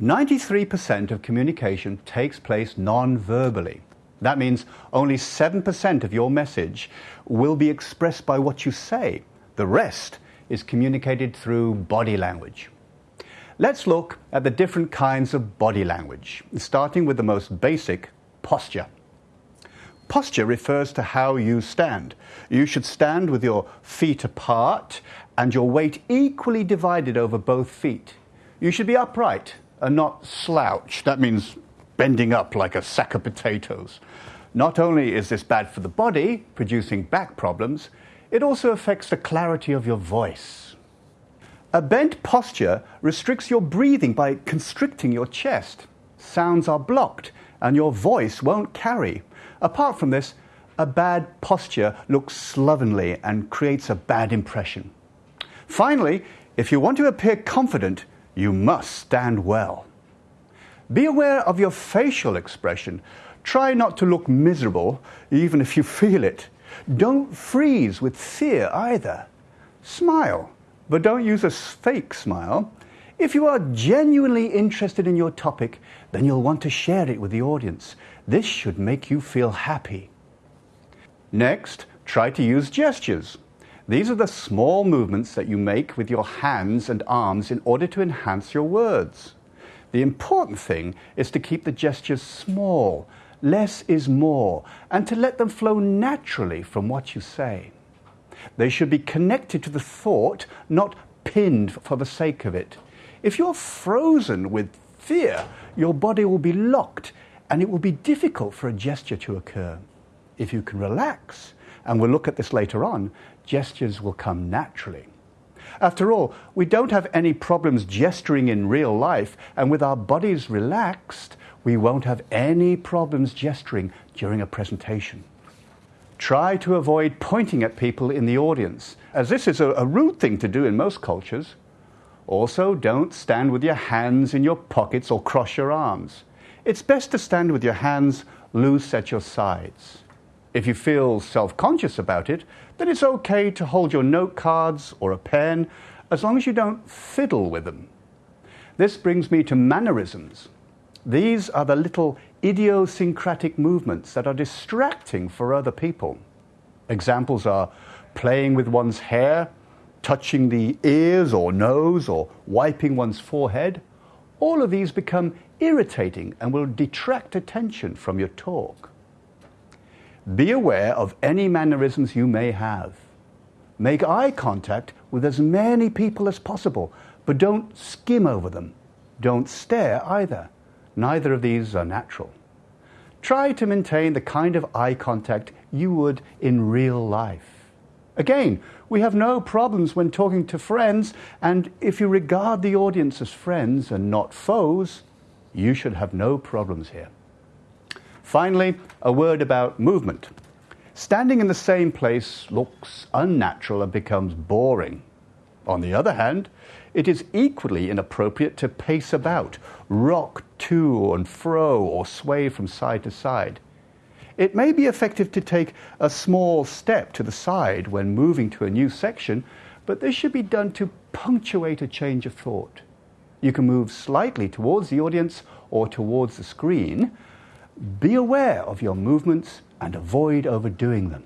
93% of communication takes place non-verbally. That means only 7% of your message will be expressed by what you say. The rest is communicated through body language. Let's look at the different kinds of body language, starting with the most basic, posture. Posture refers to how you stand. You should stand with your feet apart and your weight equally divided over both feet. You should be upright and not slouch. That means bending up like a sack of potatoes. Not only is this bad for the body, producing back problems, it also affects the clarity of your voice. A bent posture restricts your breathing by constricting your chest. Sounds are blocked and your voice won't carry. Apart from this, a bad posture looks slovenly and creates a bad impression. Finally, if you want to appear confident, you must stand well. Be aware of your facial expression. Try not to look miserable, even if you feel it. Don't freeze with fear either. Smile, but don't use a fake smile. If you are genuinely interested in your topic, then you'll want to share it with the audience. This should make you feel happy. Next, try to use gestures. These are the small movements that you make with your hands and arms in order to enhance your words. The important thing is to keep the gestures small. Less is more, and to let them flow naturally from what you say. They should be connected to the thought, not pinned for the sake of it. If you're frozen with fear, your body will be locked and it will be difficult for a gesture to occur. If you can relax, and we'll look at this later on, gestures will come naturally. After all, we don't have any problems gesturing in real life, and with our bodies relaxed, we won't have any problems gesturing during a presentation. Try to avoid pointing at people in the audience, as this is a, a rude thing to do in most cultures. Also, don't stand with your hands in your pockets or cross your arms. It's best to stand with your hands loose at your sides. If you feel self conscious about it, then it's okay to hold your note cards or a pen as long as you don't fiddle with them. This brings me to mannerisms. These are the little idiosyncratic movements that are distracting for other people. Examples are playing with one's hair, touching the ears or nose, or wiping one's forehead. All of these become irritating and will detract attention from your talk. Be aware of any mannerisms you may have. Make eye contact with as many people as possible, but don't skim over them. Don't stare either. Neither of these are natural. Try to maintain the kind of eye contact you would in real life. Again, we have no problems when talking to friends, and if you regard the audience as friends and not foes, you should have no problems here. Finally, a word about movement. Standing in the same place looks unnatural and becomes boring. On the other hand, it is equally inappropriate to pace about, rock to and fro, or sway from side to side. It may be effective to take a small step to the side when moving to a new section, but this should be done to punctuate a change of thought. You can move slightly towards the audience or towards the screen, be aware of your movements and avoid overdoing them.